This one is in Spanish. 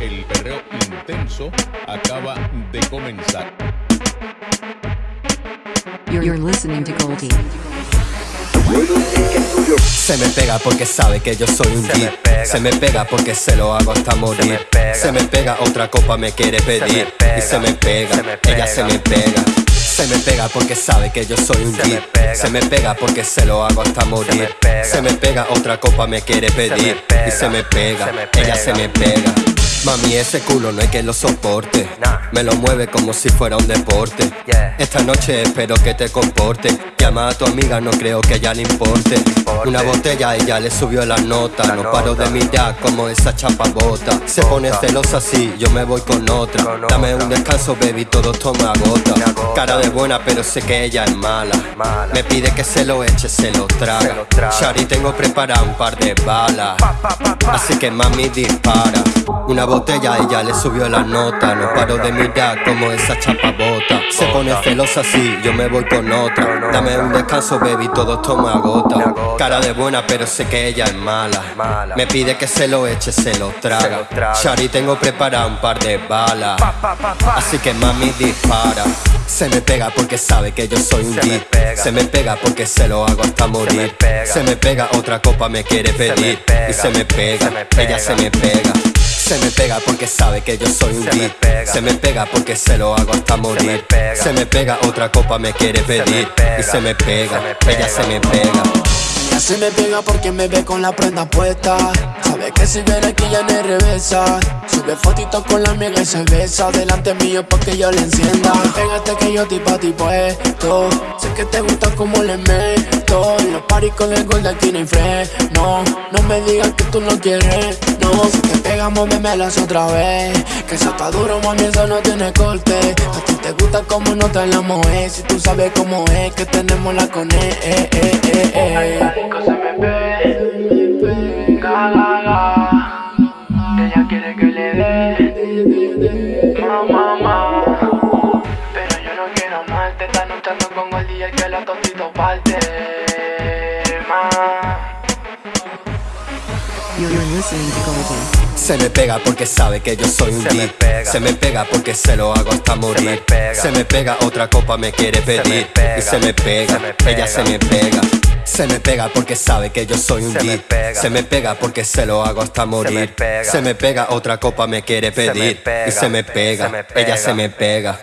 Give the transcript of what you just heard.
El perreo intenso acaba de comenzar. You're, you're listening to Goldie. Se me pega porque sabe que yo soy un geek. Se me pega porque se lo hago hasta morir. me pega. Se me pega otra copa me quiere pedir. pega. Y se me pega, Se me ella pega. se me pega. Se me pega porque sabe que yo soy un geek. Se me pega porque se lo hago hasta morir. me pega. Se me pega otra copa me quiere pedir. pega. Y se me pega, ella se me pega. Mami, ese culo no hay que lo soporte. Me lo mueve como si fuera un deporte. Esta noche espero que te comporte. Llama a tu amiga, no creo que a ella le importe. Una botella ella le subió la nota. No paro de mirar como esa chapa bota. Se pone celosa así, yo me voy con otra. Dame un descanso, baby, todo. Me agota. Cara de buena, pero sé que ella es mala. Me pide que se lo eche, se lo traga. Shari, tengo preparado un par de balas. Así que mami dispara. Una botella ella le subió la nota. No paro de mirar como esa chapa bota. Se pone celosa así, yo me voy con otra. Dame un descanso, baby, todo esto me Me agota. agota. Cara de buena, pero sé que ella es mala. Me pide que se lo eche, se lo traga. Shari, tengo preparado un par de balas. Así que mami dispara. Se me pega porque sabe que yo soy un geek. Se me pega porque se lo hago hasta morir. Se me pega, otra copa me quiere pedir. Y Se me pega. ella se me pega. Se me pega porque sabe que yo soy un me pega. Se me pega porque se lo hago hasta morir. me pega. Se me pega, otra copa me quiere pedir. pega. Y se me pega, Se me pega. ella se me pega. Ya se me pega porque me ve con la prenda puesta. Sabe que si viene aquí ya no regresa. Sube fotitos con la amiga y se besa. Delante mío pa' que yo le encienda. Pégate que yo tipo a tipo esto. Sé que te gusta como le meto. En los paris con el gol de aquí no hay freno. No me digas que tú no quieres. No, si te pegamos, memelas otra vez. Que eso está duro, mami, eso no tiene corte. A ti te gusta como no te la moe. Si tú sabes cómo es, que tenemos la con eh, eh, eh, eh, eh. me ve, ga. Ella quiere que le dé, ma, ma, ma. Pero yo no quiero amarte. Esta noche ando con el día que la totito parte, Se me pega porque sabe que yo soy un pega. Se me pega porque se lo hago hasta morir. me pega. Se me pega, otra copa me quiere pedir. pega. Y se me pega, Se me pega. ella se me pega. Se me pega porque sabe que yo soy un pega. Se me pega porque se lo hago hasta morir. pega. Se me pega, otra copa me quiere Se me pedir. pega. Y se me pega, Se me ella se me pega.